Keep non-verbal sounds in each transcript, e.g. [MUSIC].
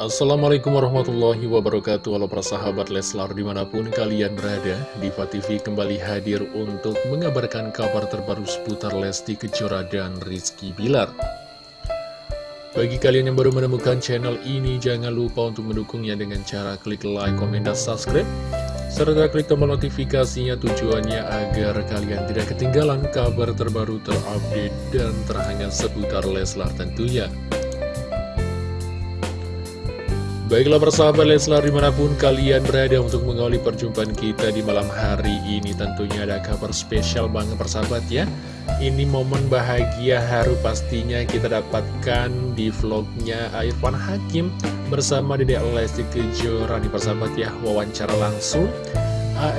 Assalamualaikum warahmatullahi wabarakatuh. Halo para sahabat Leslar di mana pun kalian berada Diva TV kembali hadir untuk mengabarkan kabar terbaru seputar Lesti Kejora dan Rizky Bilar. Bagi kalian yang baru menemukan channel ini Jangan lupa untuk mendukungnya dengan cara klik like, komen, dan subscribe. Serta klik tombol notifikasinya tujuannya agar kalian tidak ketinggalan kabar terbaru terupdate dan terhangat seputar Leslar tentunya Baiklah persahabat Leslar di mana pun kalian berada untuk mengawali perjumpaan kita di malam hari ini Tentunya ada kabar spesial banget persahabat ya. Ini momen bahagia haru pastinya kita dapatkan di vlognya Irfan Hakim Bersama Dedek Lesti Kejora di persahabat ya. Wawancara langsung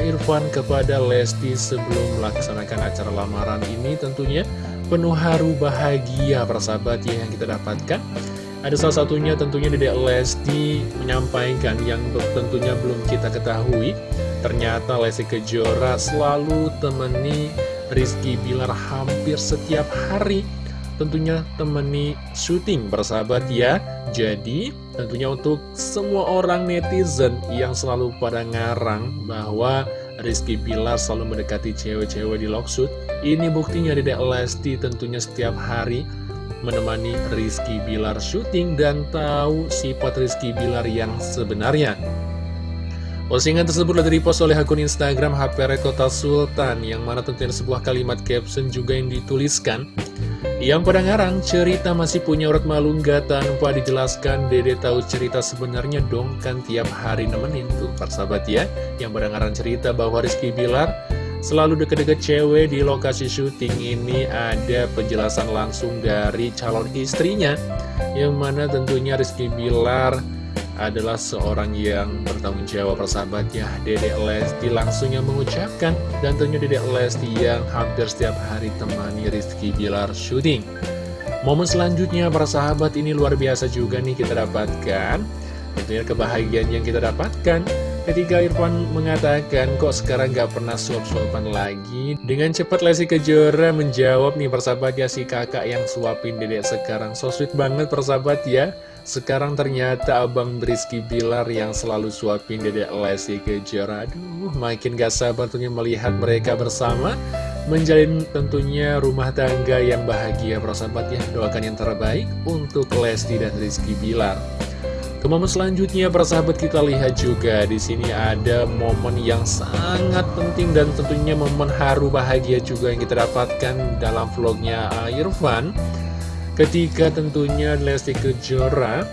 Irfan kepada Lesti sebelum melaksanakan acara lamaran ini Tentunya penuh haru bahagia persahabat ya yang kita dapatkan ada salah satunya tentunya Dedek Lesti menyampaikan yang tentunya belum kita ketahui. Ternyata Lesti Kejora selalu temani Rizky Bilar hampir setiap hari. Tentunya temani syuting bersahabat ya. Jadi tentunya untuk semua orang netizen yang selalu pada ngarang bahwa Rizky Bilar selalu mendekati cewek-cewek di Loksud Ini buktinya Dedek Lesti tentunya setiap hari menemani Rizky Bilar syuting dan tahu sifat Rizky Bilar yang sebenarnya. Postingan tersebut telah dipost oleh akun Instagram HP Rekota Sultan yang mana tentunya sebuah kalimat caption juga yang dituliskan yang pada ngarang cerita masih punya urat malu nggak tanpa dijelaskan Dede tahu cerita sebenarnya dong kan tiap hari nemenin tuh persahabat ya yang pada ngarang cerita bahwa Rizky Bilar Selalu deket-deket cewek di lokasi syuting ini ada penjelasan langsung dari calon istrinya Yang mana tentunya Rizky Bilar adalah seorang yang bertanggung jawab persahabat ya Dedek Lesti langsung yang mengucapkan Dan tentunya Dedek Lesti yang hampir setiap hari temani Rizky Bilar syuting. Momen selanjutnya para sahabat ini luar biasa juga nih kita dapatkan. Tentunya kebahagiaan yang kita dapatkan Ketika Irfan mengatakan kok sekarang gak pernah suap-suapan lagi? Dengan cepat Lesti Kejora menjawab nih persahabat ya si kakak yang suapin dedek sekarang. So sweet banget persahabat ya. Sekarang ternyata Abang Rizky Bilar yang selalu suapin dedek Lesti Kejora. Aduh makin gak sabar tentunya melihat mereka bersama Menjalin tentunya rumah tangga yang bahagia persahabat ya. Doakan yang terbaik untuk Lesti dan Rizky Bilar ke momen selanjutnya, para sahabat kita lihat juga di sini ada momen yang sangat penting dan tentunya momen haru bahagia juga yang kita dapatkan dalam vlognya Irfan. Ketika tentunya Lesti Kejora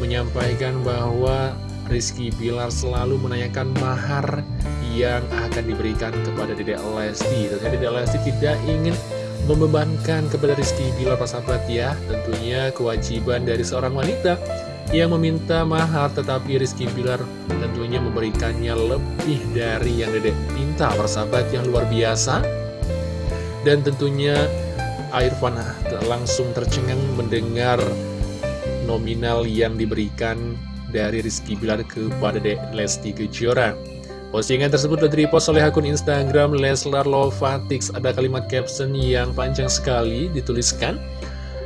menyampaikan bahwa Rizky Bilar selalu menanyakan mahar yang akan diberikan kepada Dedek Lesti. Tentunya Dedek Lesti tidak ingin membebankan kepada Rizky Bilar, para sahabat ya. Tentunya kewajiban dari seorang wanita yang meminta mahar tetapi Rizky Bilar tentunya memberikannya lebih dari yang dedek minta persahabat yang luar biasa. Dan tentunya Irfan langsung tercengang mendengar nominal yang diberikan dari Rizky Bilar kepada Dek Lesti Kejora. Postingan tersebut telah dipost oleh akun Instagram Leslar Lovatix Ada kalimat caption yang panjang sekali dituliskan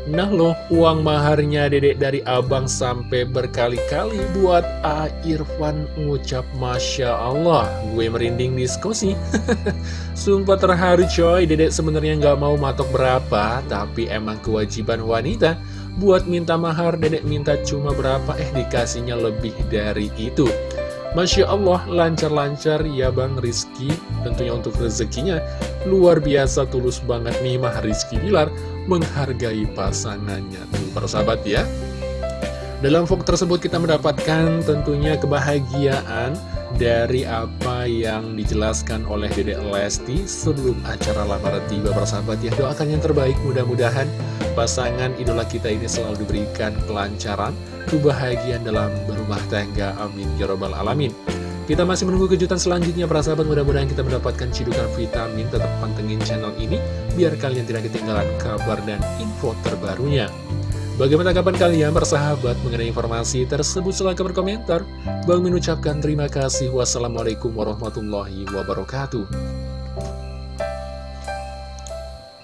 Nah loh, uang maharnya dedek dari abang sampai berkali-kali buat A. Irfan ngucap Masya Allah. Gue merinding diskusi. [LAUGHS] Sumpah terharu coy, dedek sebenarnya nggak mau matok berapa, tapi emang kewajiban wanita buat minta mahar, dedek minta cuma berapa, eh dikasihnya lebih dari itu. Masya Allah, lancar-lancar ya Bang Rizky Tentunya untuk rezekinya Luar biasa tulus banget nih Mah Rizky Bilar Menghargai pasangannya Tuh para sahabat ya Dalam vlog tersebut kita mendapatkan tentunya kebahagiaan Dari apa yang dijelaskan oleh Dedek Lesti Sebelum acara lamaran tiba para sahabat ya Doakan yang terbaik mudah-mudahan Pasangan idola kita ini selalu diberikan kelancaran kebahagiaan dalam berumah tangga. Amin. Ya Robbal Alamin. Kita masih menunggu kejutan selanjutnya para sahabat mudah-mudahan kita mendapatkan cidukan vitamin tetap pantengin channel ini biar kalian tidak ketinggalan kabar dan info terbarunya. Bagaimana tanggapan kalian bersahabat mengenai informasi tersebut silahkan berkomentar. Bang mengucapkan terima kasih. Wassalamualaikum warahmatullahi wabarakatuh.